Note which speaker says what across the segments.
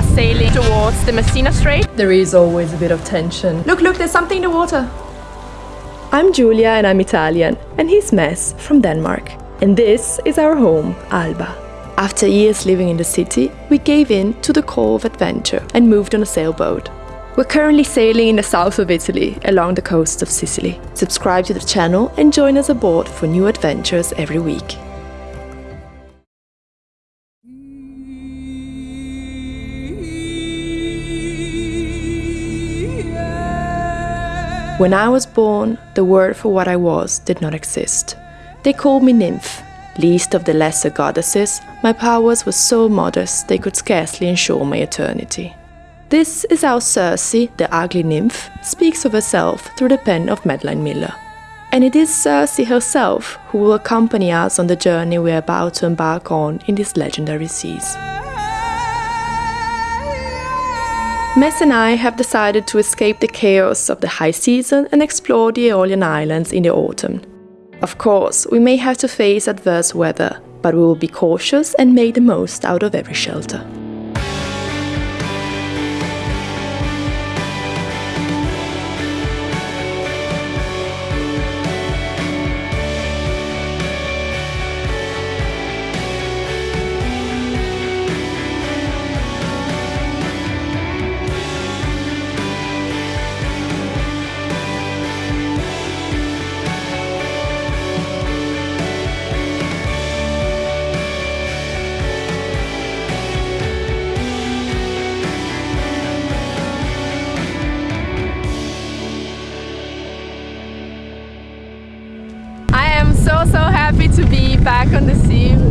Speaker 1: are sailing towards the Messina Strait.
Speaker 2: There is always a bit of tension.
Speaker 1: Look, look, there's something in the water.
Speaker 2: I'm Giulia and I'm Italian, and he's Mess from Denmark. And this is our home, Alba. After years living in the city, we gave in to the call of adventure and moved on a sailboat. We're currently sailing in the south of Italy along the coast of Sicily. Subscribe to the channel and join us aboard for new adventures every week. When I was born, the word for what I was did not exist. They called me nymph. Least of the lesser goddesses, my powers were so modest they could scarcely ensure my eternity. This is how Circe, the ugly nymph, speaks of herself through the pen of Madeline Miller. And it is Circe herself who will accompany us on the journey we are about to embark on in these legendary seas. Mess and I have decided to escape the chaos of the high season and explore the Aeolian Islands in the autumn. Of course, we may have to face adverse weather, but we will be cautious and make the most out of every shelter.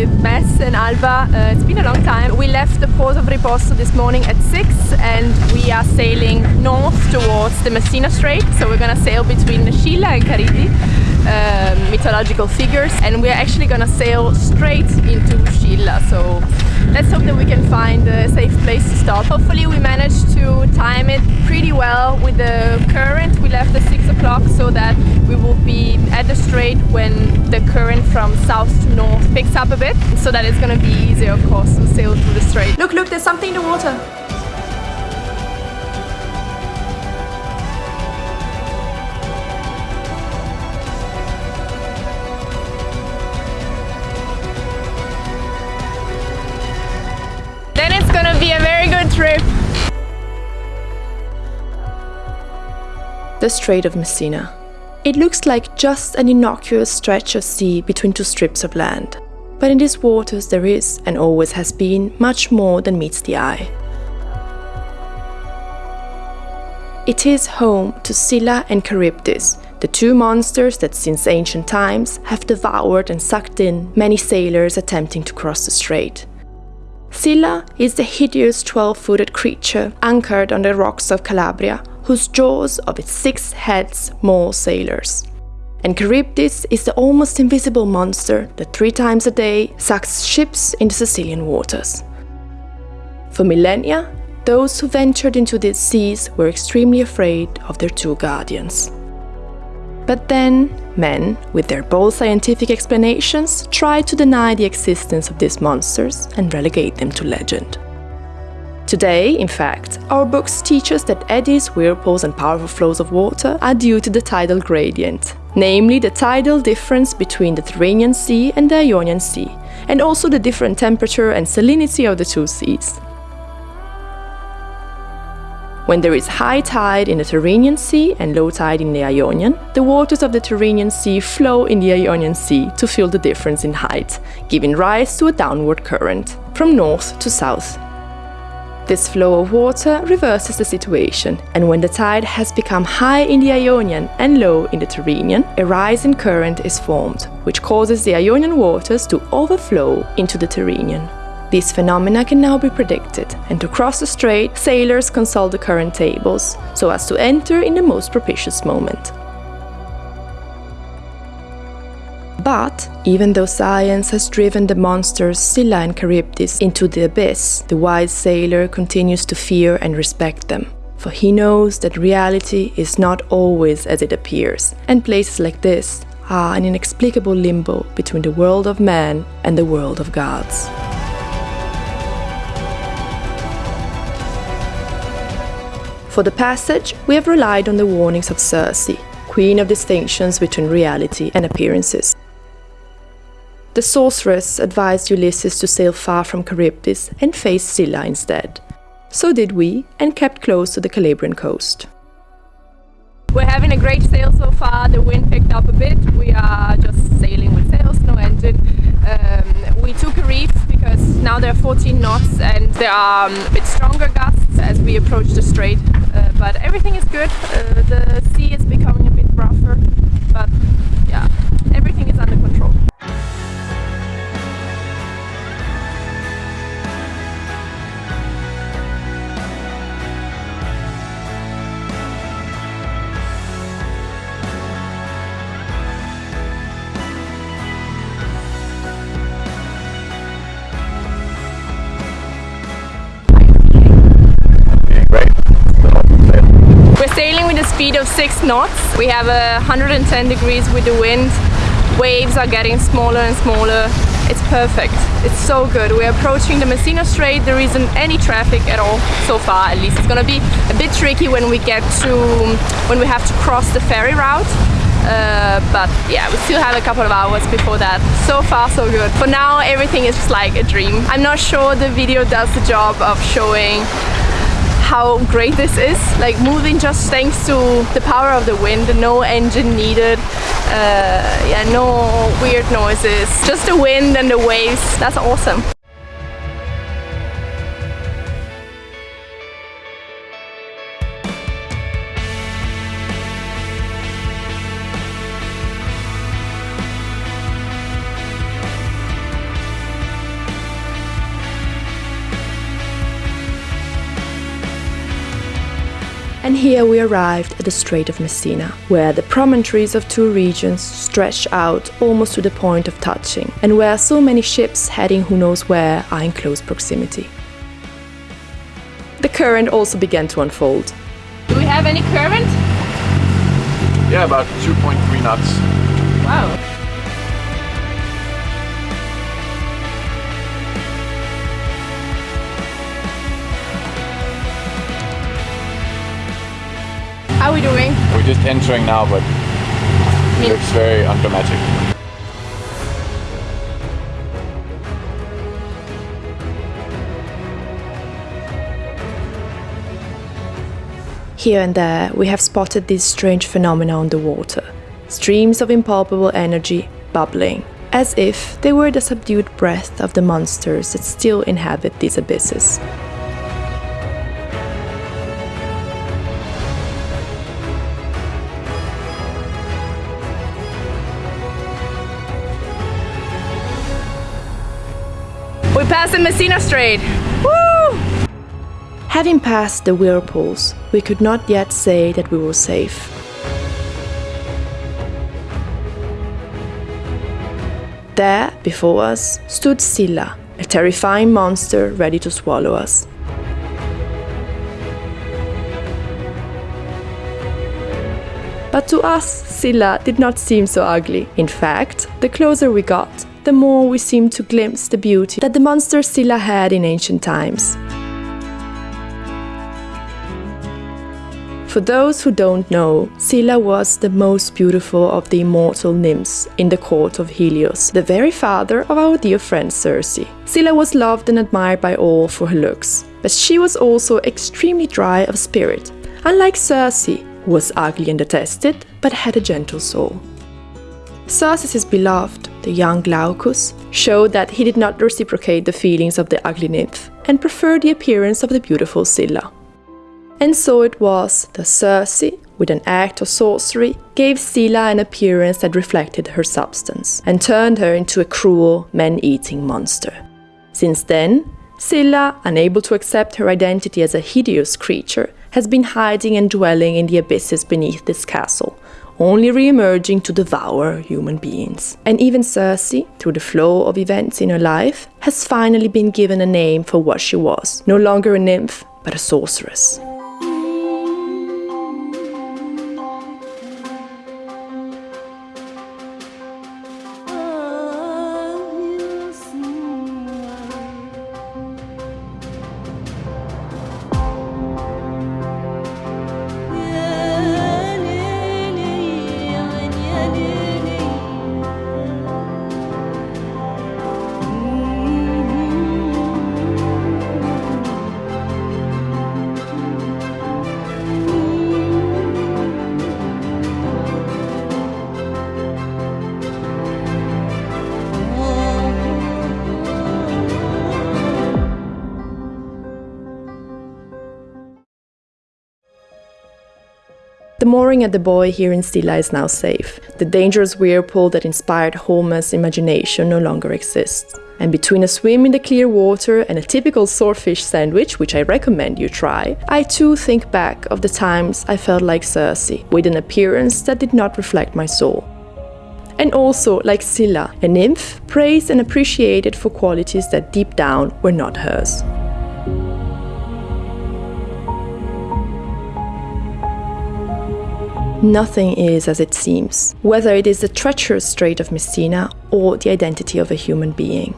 Speaker 2: With Mess and Alba. Uh, it's been a long time. We left the port of Riposto this morning at 6 and we are sailing north towards the Messina Strait. So we're gonna sail between Scylla and Charybdis, uh, mythological figures, and we're actually gonna sail straight into Scilla. So let's hope that we can find a safe place to stop. Hopefully we managed to time it pretty well with the current. We left at 6 o'clock so that we will be at the strait when the current from south to north picks up a bit so that it's gonna be easier of course to sail through the strait. Look, look, there's something in the water. The Strait of Messina. It looks like just an innocuous stretch of sea between two strips of land. But in these waters there is, and always has been, much more than meets the eye. It is home to Scylla and Charybdis, the two monsters that since ancient times have devoured and sucked in many sailors attempting to cross the strait. Scylla is the hideous 12-footed creature anchored on the rocks of Calabria whose jaws of its six heads maul sailors. And Charybdis is the almost invisible monster that three times a day sucks ships into Sicilian waters. For millennia, those who ventured into these seas were extremely afraid of their two guardians. But then, men, with their bold scientific explanations, tried to deny the existence of these monsters and relegate them to legend. Today, in fact, our books teach us that eddies, whirlpools and powerful flows of water are due to the tidal gradient, namely the tidal difference between the Tyrrhenian Sea and the Ionian Sea, and also the different temperature and salinity of the two seas. When there is high tide in the Tyrrhenian Sea and low tide in the Ionian, the waters of the Tyrrhenian Sea flow in the Ionian Sea to fill the difference in height, giving rise to a downward current, from north to south. This flow of water reverses the situation, and when the tide has become high in the Ionian and low in the Tyrrhenian, a rising current is formed, which causes the Ionian waters to overflow into the Tyrrhenian. These phenomena can now be predicted, and to cross the strait, sailors consult the current tables, so as to enter in the most propitious moment. But even though science has driven the monsters Scylla and Charybdis into the abyss, the wise sailor continues to fear and respect them. For he knows that reality is not always as it appears, and places like this are an inexplicable limbo between the world of man and the world of gods. For the passage, we have relied on the warnings of Circe, queen of distinctions between reality and appearances. The sorceress advised Ulysses to sail far from Charybdis and face Scylla instead. So did we, and kept close to the Calabrian coast.
Speaker 1: We're having a great sail so far. The wind picked up a bit. We are just sailing with sails, no engine. Um, we took a reef because now there are 14 knots and there are um, a bit stronger gusts as we approach the strait. Uh, but everything is good. Uh, the sea is becoming a bit rougher, but yeah, everything is sailing with a speed of 6 knots. We have a 110 degrees with the wind. Waves are getting smaller and smaller. It's perfect. It's so good. We're approaching the Messina Strait. There isn't any traffic at all so far at least. It's gonna be a bit tricky when we get to when we have to cross the ferry route. Uh, but yeah, we still have a couple of hours before that. So far, so good. For now, everything is just like a dream. I'm not sure the video does the job of showing how great this is. Like moving just thanks to the power of the wind no engine needed uh, yeah no weird noises just the wind and the waves. That's awesome
Speaker 2: And here we arrived at the Strait of Messina, where the promontories of two regions stretch out almost to the point of touching, and where so many ships heading who knows where are in close proximity. The current also began to unfold.
Speaker 1: do we have any current
Speaker 3: Yeah, about 2.3 knots.
Speaker 1: wow
Speaker 3: We're just entering now, but it looks very undramatic.
Speaker 2: Here and there, we have spotted these strange phenomena on the water streams of impalpable energy bubbling, as if they were the subdued breath of the monsters that still inhabit these abysses.
Speaker 1: The Messina Strait Woo!
Speaker 2: Having passed the whirlpools, we could not yet say that we were safe. There, before us, stood Scylla, a terrifying monster ready to swallow us. But to us, Scylla did not seem so ugly. In fact, the closer we got, the more we seem to glimpse the beauty that the monster Scylla had in ancient times. For those who don't know, Scylla was the most beautiful of the immortal nymphs in the court of Helios, the very father of our dear friend Circe. Scylla was loved and admired by all for her looks, but she was also extremely dry of spirit, unlike Circe, who was ugly and detested, but had a gentle soul. Circe's beloved, the young Glaucus, showed that he did not reciprocate the feelings of the ugly nymph and preferred the appearance of the beautiful Scylla. And so it was that Circe, with an act of sorcery, gave Scylla an appearance that reflected her substance and turned her into a cruel, man eating monster. Since then, Scylla, unable to accept her identity as a hideous creature, has been hiding and dwelling in the abysses beneath this castle, only re emerging to devour human beings. And even Circe, through the flow of events in her life, has finally been given a name for what she was no longer a nymph, but a sorceress. The mooring at the buoy here in Scilla is now safe. The dangerous whirlpool that inspired Homer's imagination no longer exists. And between a swim in the clear water and a typical swordfish sandwich, which I recommend you try, I too think back of the times I felt like Circe, with an appearance that did not reflect my soul. And also, like Scylla, a nymph, praised and appreciated for qualities that deep down were not hers. Nothing is as it seems, whether it is the treacherous Strait of Messina or the identity of a human being.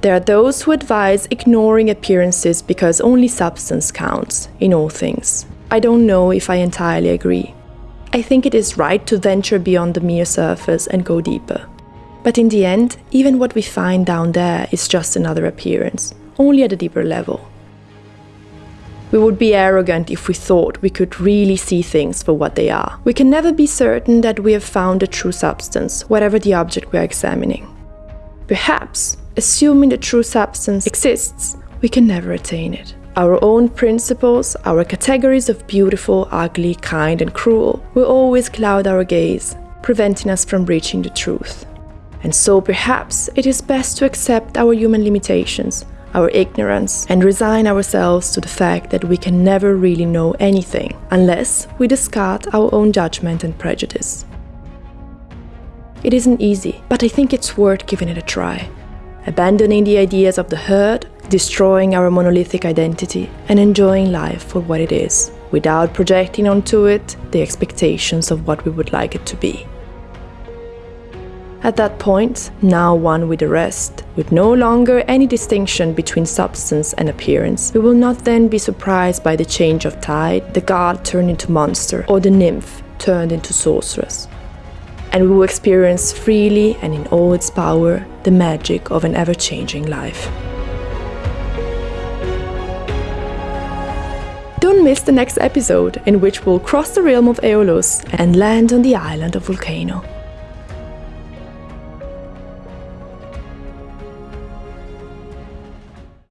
Speaker 2: There are those who advise ignoring appearances because only substance counts in all things. I don't know if I entirely agree. I think it is right to venture beyond the mere surface and go deeper. But in the end, even what we find down there is just another appearance, only at a deeper level. We would be arrogant if we thought we could really see things for what they are. We can never be certain that we have found a true substance, whatever the object we are examining. Perhaps, assuming the true substance exists, we can never attain it. Our own principles, our categories of beautiful, ugly, kind, and cruel will always cloud our gaze, preventing us from reaching the truth. And so perhaps it is best to accept our human limitations our ignorance, and resign ourselves to the fact that we can never really know anything unless we discard our own judgment and prejudice. It isn't easy, but I think it's worth giving it a try. Abandoning the ideas of the herd, destroying our monolithic identity, and enjoying life for what it is, without projecting onto it the expectations of what we would like it to be. At that point, now one with the rest, with no longer any distinction between substance and appearance, we will not then be surprised by the change of tide, the god turned into monster, or the nymph turned into sorceress. And we will experience freely and in all its power the magic of an ever changing life. Don't miss the next episode, in which we'll cross the realm of Aeolus and land on the island of Vulcano.